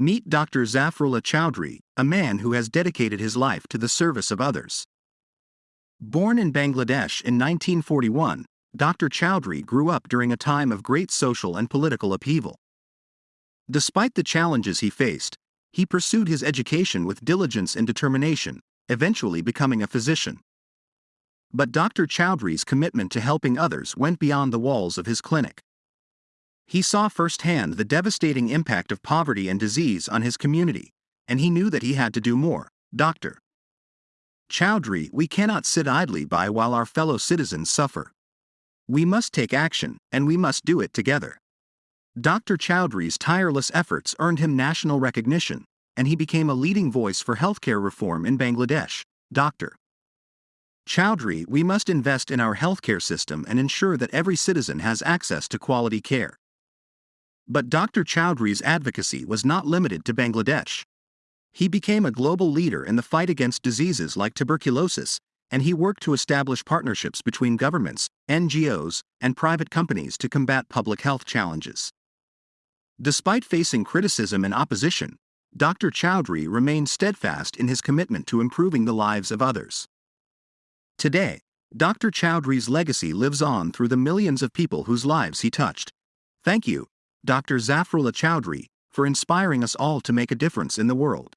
Meet Dr. Zafrullah Chowdhury, a man who has dedicated his life to the service of others. Born in Bangladesh in 1941, Dr. Chowdhury grew up during a time of great social and political upheaval. Despite the challenges he faced, he pursued his education with diligence and determination, eventually becoming a physician. But Dr. Chowdhury's commitment to helping others went beyond the walls of his clinic. He saw firsthand the devastating impact of poverty and disease on his community, and he knew that he had to do more. Dr. Chowdhury, we cannot sit idly by while our fellow citizens suffer. We must take action, and we must do it together. Dr. Chowdhury's tireless efforts earned him national recognition, and he became a leading voice for healthcare reform in Bangladesh. Dr. Chowdhury, we must invest in our healthcare system and ensure that every citizen has access to quality care. But Dr. Chowdhury's advocacy was not limited to Bangladesh. He became a global leader in the fight against diseases like tuberculosis, and he worked to establish partnerships between governments, NGOs, and private companies to combat public health challenges. Despite facing criticism and opposition, Dr. Chowdhury remained steadfast in his commitment to improving the lives of others. Today, Dr. Chowdhury's legacy lives on through the millions of people whose lives he touched. Thank you, Dr. Zafrullah Chowdhury, for inspiring us all to make a difference in the world.